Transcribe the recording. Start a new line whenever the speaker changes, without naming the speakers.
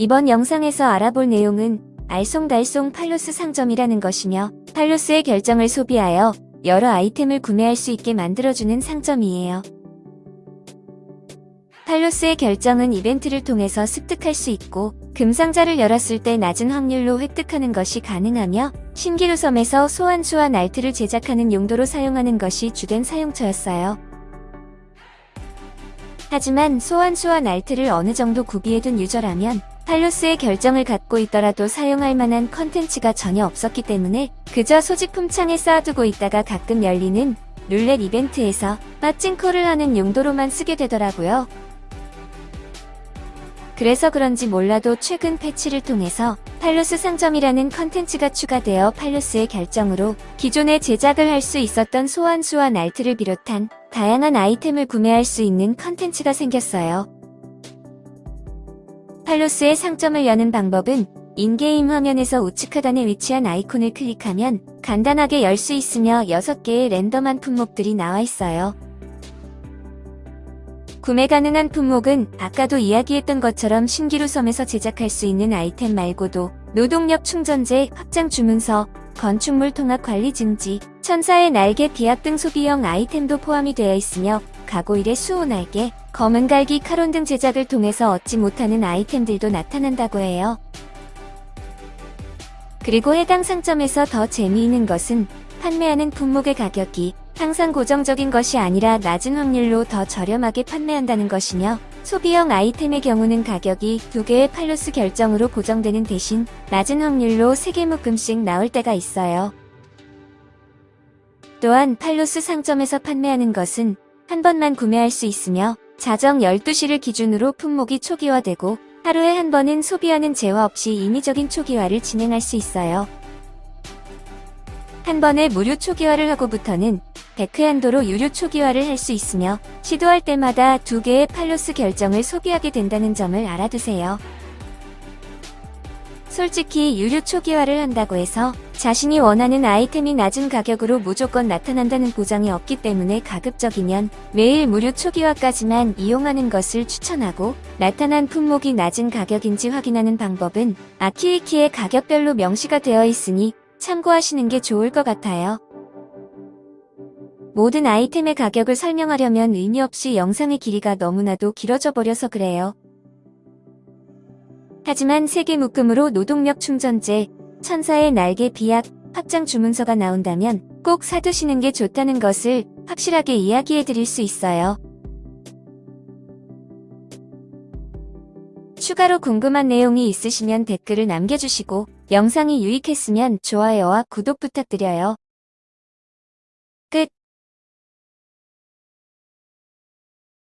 이번 영상에서 알아볼 내용은 알쏭달쏭 팔로스 상점이라는 것이며 팔로스의 결정을 소비하여 여러 아이템을 구매할 수 있게 만들어주는 상점이에요. 팔로스의 결정은 이벤트를 통해서 습득할 수 있고 금상자를 열었을 때 낮은 확률로 획득하는 것이 가능하며 신기루 섬에서 소환수와 날트를 제작하는 용도로 사용하는 것이 주된 사용처였어요. 하지만 소환수와 날틀을 어느 정도 구비해둔 유저라면 팔로스의 결정을 갖고 있더라도 사용할 만한 컨텐츠가 전혀 없었기 때문에 그저 소지품 창에 쌓아두고 있다가 가끔 열리는 룰렛 이벤트에서 빠찡코를 하는 용도로만 쓰게 되더라고요. 그래서 그런지 몰라도 최근 패치를 통해서 팔로스 상점이라는 컨텐츠가 추가되어 팔로스의 결정으로 기존에 제작을 할 수 있었던 소환수와 날틀을 비롯한 다양한 아이템을 구매할 수 있는 컨텐츠가 생겼어요. 팔로스의 상점을 여는 방법은 인게임 화면에서 우측 하단에 위치한 아이콘을 클릭하면 간단하게 열 수 있으며 6개의 랜덤한 품목들이 나와 있어요. 구매 가능한 품목은 아까도 이야기했던 것처럼 신기루 섬에서 제작할 수 있는 아이템 말고도 노동력 충전재, 확장 주문서, 건축물 통합 관리 증지, 천사의 날개 비압 등 소비형 아이템도 포함이 되어 있으며 가고일의 수호 날개, 검은 갈기 카론 등 제작을 통해서 얻지 못하는 아이템들도 나타난다고 해요. 그리고 해당 상점에서 더 재미있는 것은 판매하는 품목의 가격이 항상 고정적인 것이 아니라 낮은 확률로 더 저렴하게 판매한다는 것이며 소비형 아이템의 경우는 가격이 두 개의 팔로스 결정으로 고정되는 대신 낮은 확률로 3개 묶음씩 나올 때가 있어요. 또한 팔로스 상점에서 판매하는 것은 한 번만 구매할 수 있으며 자정 12시를 기준으로 품목이 초기화되고 하루에 한 번은 소비하는 제화 없이 인위적인 초기화를 진행할 수 있어요. 한 번에 무료 초기화를 하고부터는 100회 한도로 유료 초기화를 할 수 있으며 시도할 때마다 두 개의 팔로스 결정을 소비하게 된다는 점을 알아두세요. 솔직히 유료 초기화를 한다고 해서 자신이 원하는 아이템이 낮은 가격으로 무조건 나타난다는 보장이 없기 때문에 가급적이면 매일 무료 초기화까지만 이용하는 것을 추천하고 나타난 품목이 낮은 가격인지 확인하는 방법은 아키위키의 가격별로 명시가 되어 있으니 참고하시는 게 좋을 것 같아요. 모든 아이템의 가격을 설명하려면 의미 없이 영상의 길이가 너무나도 길어져 버려서 그래요. 하지만 세개 묶음으로 노동력 충전재, 천사의 날개 비약, 확장 주문서가 나온다면 꼭 사두시는 게 좋다는 것을 확실하게 이야기해 드릴 수 있어요. 추가로 궁금한 내용이 있으시면 댓글을 남겨주시고 영상이 유익했으면 좋아요와 구독 부탁드려요.